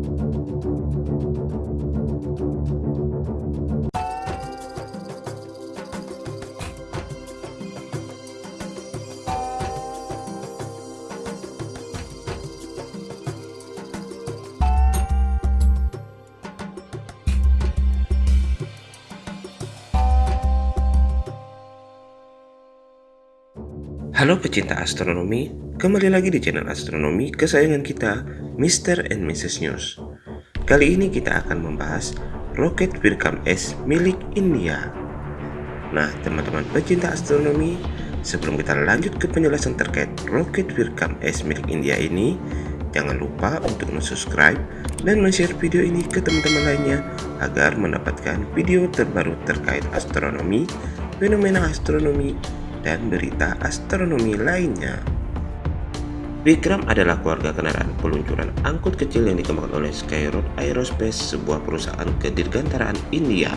Thank you. Halo pecinta astronomi, kembali lagi di channel astronomi kesayangan kita, Mr. and Mrs. News. Kali ini kita akan membahas roket Virkam S milik India. Nah, teman-teman pecinta astronomi, sebelum kita lanjut ke penjelasan terkait roket Virkam S milik India ini, jangan lupa untuk subscribe dan share video ini ke teman-teman lainnya agar mendapatkan video terbaru terkait astronomi, fenomena astronomi, dan berita astronomi lainnya. Vikram adalah keluarga kendaraan peluncuran angkut kecil yang dikembangkan oleh Skyroad Aerospace, sebuah perusahaan kedirgantaraan India.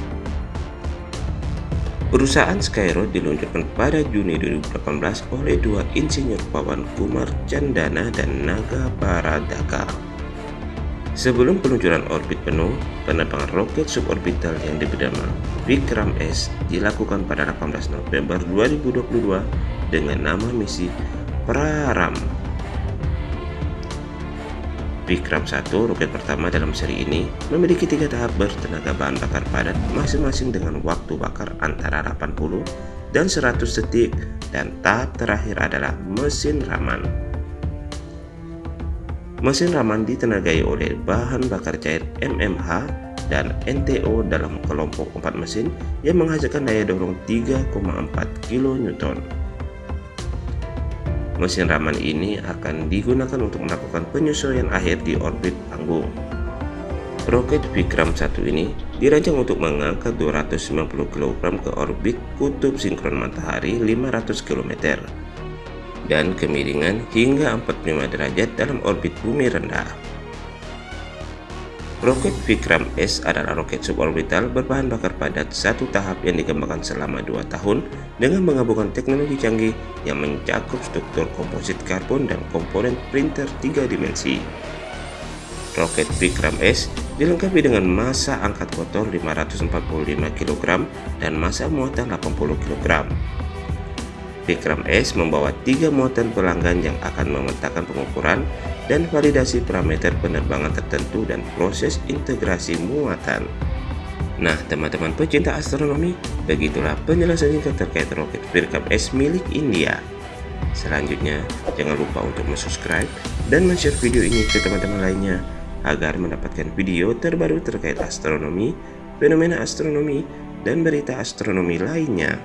Perusahaan Skyroad diluncurkan pada Juni 2018 oleh dua insinyur Pawan Kumar Chandana dan Naga Paradaka. Sebelum peluncuran orbit penuh, penerbangan roket suborbital yang diberi nama Vikram S dilakukan pada 18 November 2022 dengan nama misi Praram. Vikram 1, roket pertama dalam seri ini, memiliki tiga tahap bertenaga bahan bakar padat masing-masing dengan waktu bakar antara 80 dan 100 detik dan tahap terakhir adalah mesin Raman. Mesin Raman ditenagai oleh bahan bakar cair MMH dan NTO dalam kelompok 4 mesin yang menghasilkan daya dorong 3,4 kN. Mesin Raman ini akan digunakan untuk melakukan penyesuaian akhir di orbit panggung. Roket Vikram 1 ini dirancang untuk mengangkat 290 kg ke orbit kutub sinkron matahari 500 km dan kemiringan hingga 45 derajat dalam orbit bumi rendah. Roket Vikram S adalah roket suborbital berbahan bakar padat satu tahap yang dikembangkan selama dua tahun dengan menggabungkan teknologi canggih yang mencakup struktur komposit karbon dan komponen printer tiga dimensi. Roket Vikram S dilengkapi dengan massa angkat kotor 545 kg dan massa muatan 80 kg. Vikram S membawa tiga muatan pelanggan yang akan memetakan pengukuran dan validasi parameter penerbangan tertentu dan proses integrasi muatan. Nah, teman-teman pecinta astronomi, begitulah penjelasan singkat terkait roket Vikram S milik India. Selanjutnya, jangan lupa untuk subscribe dan share video ini ke teman-teman lainnya agar mendapatkan video terbaru terkait astronomi, fenomena astronomi, dan berita astronomi lainnya.